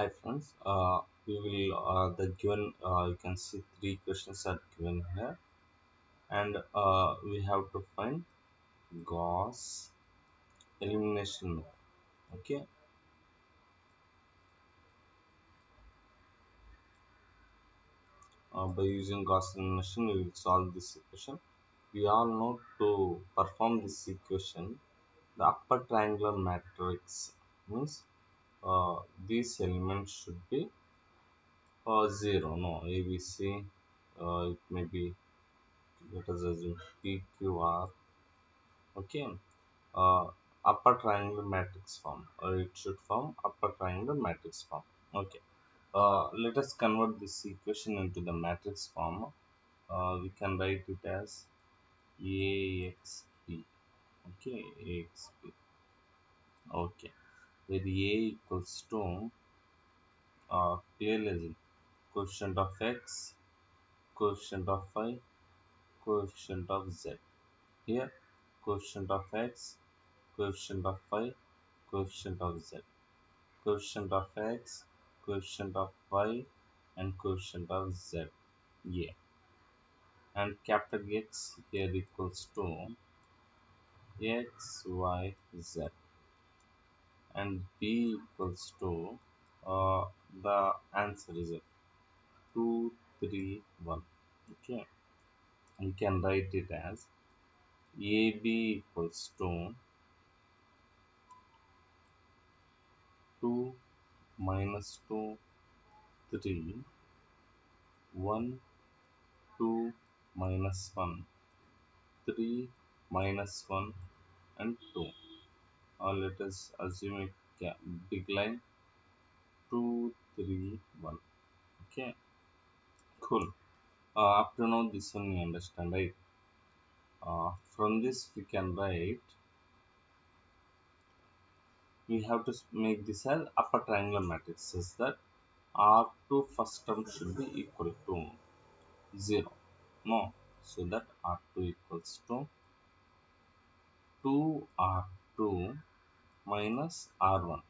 Hi friends, uh, we will uh, the given uh, you can see three questions are given here, and uh, we have to find Gauss elimination. Okay, uh, by using Gauss elimination, we will solve this equation. We all know to perform this equation, the upper triangular matrix means uh, these elements should be uh, zero. No, ABC. Uh, it may be let us assume PQR okay. Uh, upper triangle matrix form. Or it should form upper triangle matrix form. Okay. Uh, let us convert this equation into the matrix form. Uh, we can write it as AXP okay AXP okay where A equals to uh, clearly coefficient of X coefficient of Y coefficient of Z here coefficient of X coefficient of y, coefficient of z, coefficient of x, coefficient of y, and coefficient of z. Yeah. And capital X here equals to x, y, z. And B equals to uh, the answer is 2, 3, 1. Okay. We can write it as AB equals to 2 minus 2, 3, 1, 2 minus 1, 3 minus 1 and 2. Or let us assume a big line 2, 3, 1. Okay, cool. Uh, up to now this one you understand right? Uh, from this we can write we have to make this as upper triangular matrix says that R2 first term should be equal to 0 no so that R2 equals to 2R2 minus R1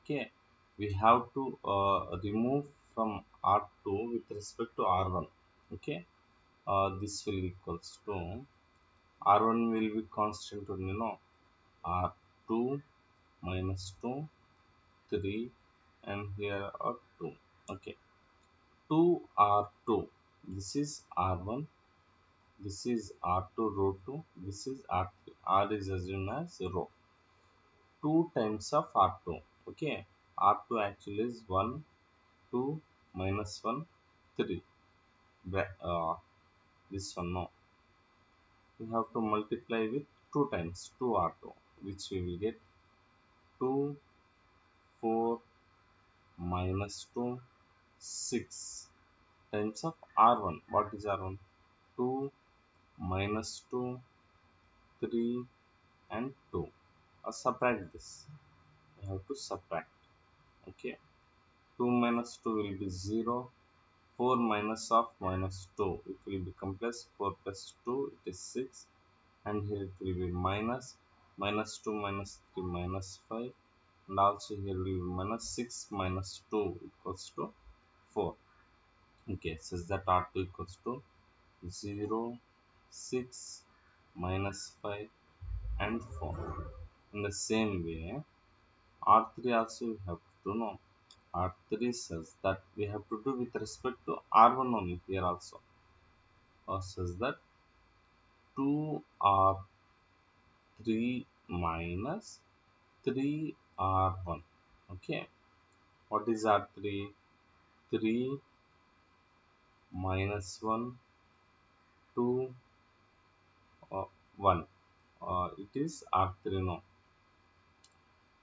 okay we have to uh, remove from R2 with respect to R1 okay uh, this will equals to R1 will be constant only no? R2 minus 2 3 and here are 2 okay 2 R2 this is R1 this is R2 row 2 this is R3 R is assumed as row 2 times of R2 okay? R2 actually is 1 2 minus 1 3 uh, this one no. We have to multiply with 2 times 2 R2 which we will get 2 4 minus 2 6 times of R1 what is R1 2 minus 2 3 and 2 uh, subtract this. I have to subtract. Okay. 2 minus 2 will be 0 4 minus of minus 2 it will become plus 4 plus 2 it is 6 and here it will be minus. Minus 2 minus 3 minus 5 and also here will be minus 6 minus 2 equals to 4 okay says that r2 equals to 0 6 minus 5 and 4 in the same way r3 also we have to know R3 says that we have to do with respect to R1 only here also. Or says that 2R3 minus 3R1. Okay. What is R3? 3 minus 1, 2, uh, 1. Uh, it is R3 now.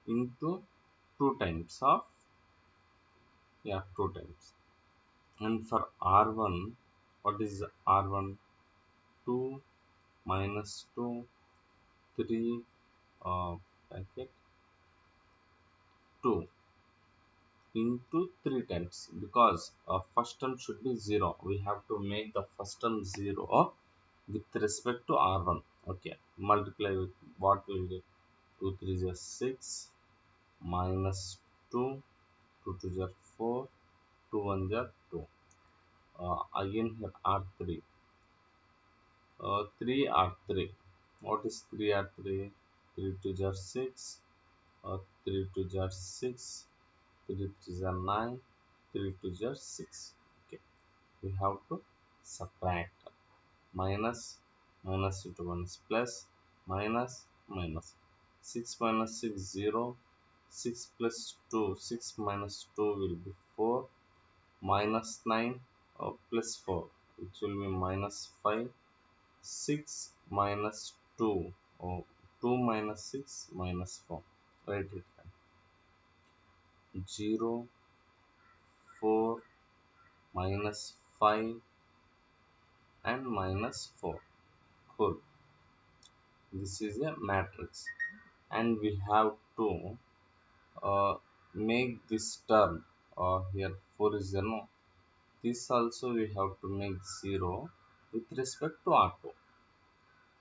Into 2 times of yeah 2 times and for r1 what is r1 2 minus 2 3 uh, bracket 2 into 3 times because uh, first term should be 0 we have to make the first term 0 with respect to r1 okay multiply with what will get 2 3 is 6 minus 2 2 to are 4, 2 1 are 2. Uh, again here R3. Uh, 3 R3. What is 3 R3? 3 to are 6, uh, 3 to are 6, 3 to are 9, 3 to are 6. Okay, we have to subtract minus minus into 1 is plus minus minus 6 minus 6 0 6 plus 2 6 minus 2 will be 4 minus 9 or plus 4 which will be minus 5 6 minus 2 or 2 minus 6 minus 4 write it down. 0 4 minus 5 and minus 4 cool this is a matrix. And we have to uh, make this term uh, here 4 is 0 this also we have to make 0 with respect to r2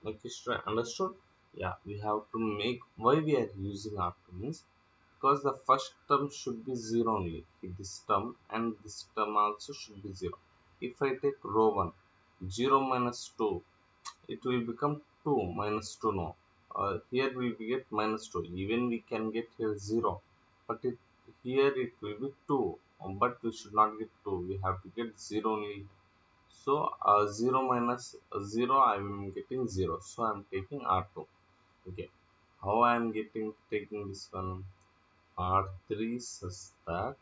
okay understood? Yeah we have to make why we are using r2 means because the first term should be 0 only. This term and this term also should be 0 if i take row 1 0 minus 2 it will become 2 minus 2 no uh, here we get minus 2 even we can get here 0 but it here it will be 2 um, but we should not get 2 we have to get 0 only. So uh, 0 minus 0 I am getting 0 so I am taking R2 okay. How I am getting taking this one? R3 such that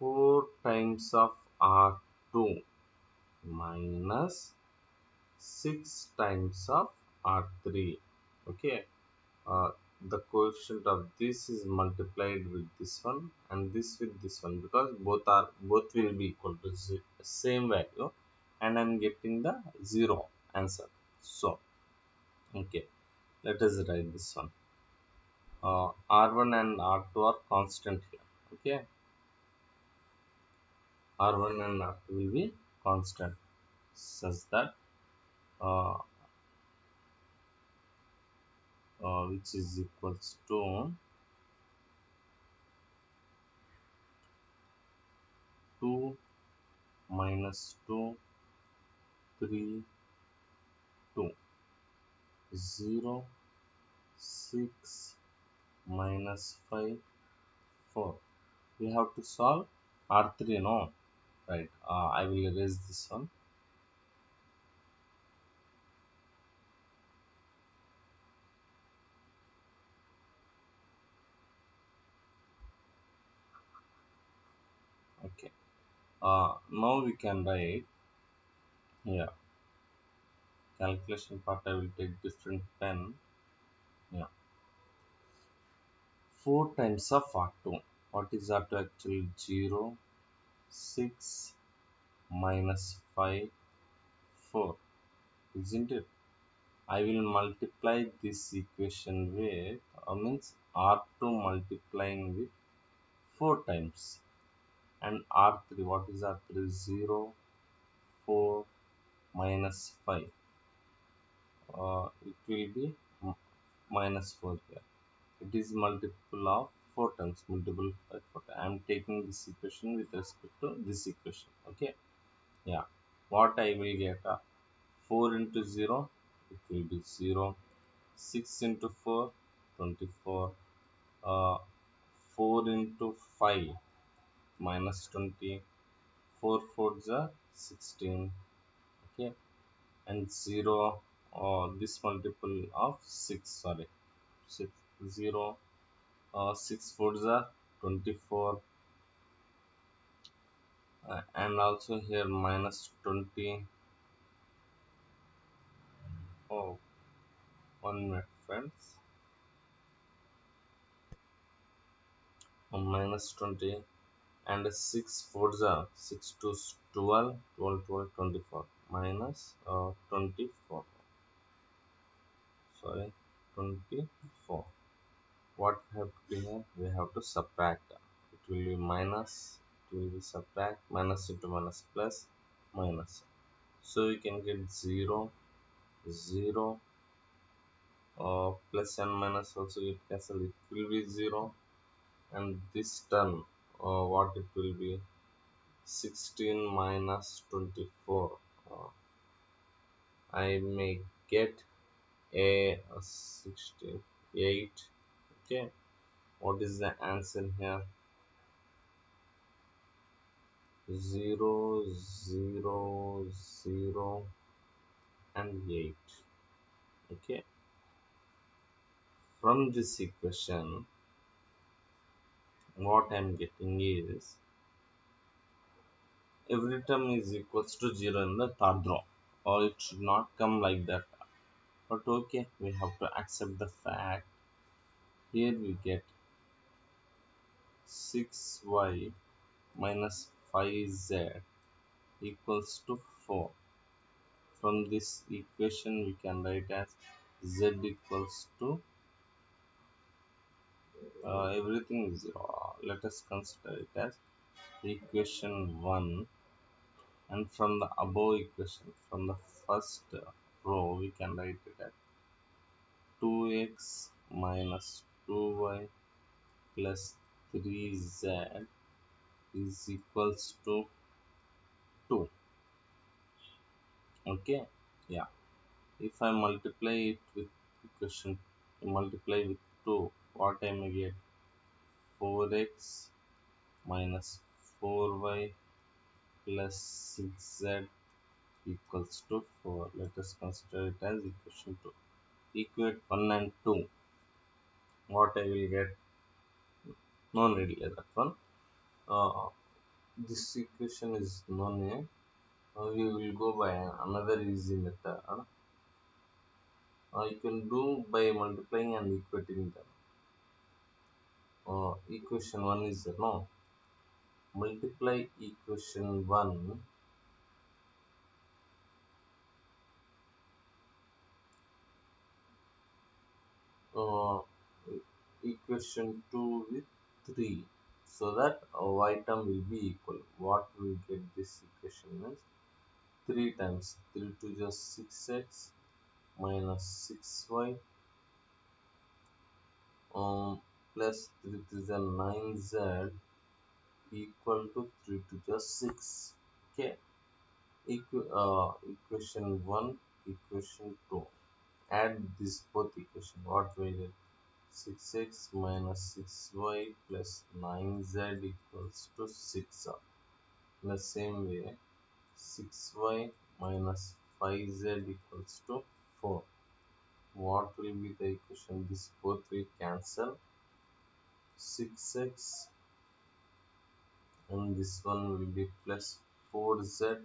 4 times of R2 minus 6 times of R3 okay? Uh, the coefficient of this is multiplied with this one and this with this one because both are both will be equal to same value and I'm getting the zero answer. So okay. Let us write this one. Uh, R1 and R2 are constant here. Okay? R1 and R2 will be constant such that uh, uh, which is equals to 2 minus 2 3 2 0 6 minus 5 4 we have to solve r3 no? Right uh, i will erase this one okay uh, now we can write. Here calculation part I will take different pen. Yeah. 4 times of R2 what is R2 actually? 0 6 minus 5 4 isn't it? I will multiply this equation with uh, means R2 multiplying with 4 times and R3 what is R3 0 4 minus 5 uh, it will be minus 4 here. It is multiple of 4 times multiple by 4 I am taking this equation with respect to this equation okay? Yeah. What I will get uh, 4 into 0 it will be 0 6 into 4 24 uh, 4 into 5 minus 20 4 4s are 16 okay? And 0 uh, this multiple of 6 sorry. 6 0 uh, 6 fours are 24 uh, and also here minus 20 oh one minute friends. Minus 20 and 6 fours are 6 to 12 12 12 24 minus uh, 24 sorry 24 what we have to do here? We have to subtract. It will be minus it will be subtract minus into minus plus minus. So we can get 0 0 uh, plus and minus also get cancel it will be 0 and this term uh, what it will be? 16 minus 24 uh, I may get a, a 68 okay. What is the answer here? 0 0 0 and 8 okay. From this equation what I'm getting is every term is equals to 0 in the third row or it should not come like that. But okay we have to accept the fact. Here we get 6y minus 5z equals to 4 from this equation we can write as z equals to uh, everything is 0 let us consider it as equation 1 and from the above equation from the first row we can write it as 2x minus 2y plus 3z is equals to 2 okay? Yeah. If I multiply it with equation multiply with 2 what I may get? 4x minus 4y plus 6z equals to 4 let us consider it as equation 2 equate 1 and 2 what I will get? No need that one. Uh, this equation is known uh, we will go by another easy method. Uh, you can do by multiplying and equating them uh, equation 1 is no multiply equation 1 uh, equation 2 with 3 so that uh, y term will be equal. What we get this equation is 3 times 3 to just 6x minus 6y um, plus 3 to the 9z equal to 3 to just 6 okay? Equ uh, equation 1 equation 2 add this both equation. What will get? 6x minus 6y plus 9z equals to 6 in the same way 6y minus 5z equals to 4 what will be the equation? This both will cancel 6x and this one will be plus 4z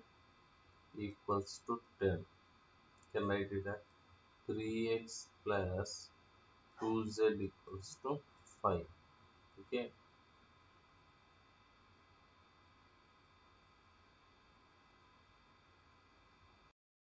equals to 10 can write it as 3x plus 2z equals to 5 okay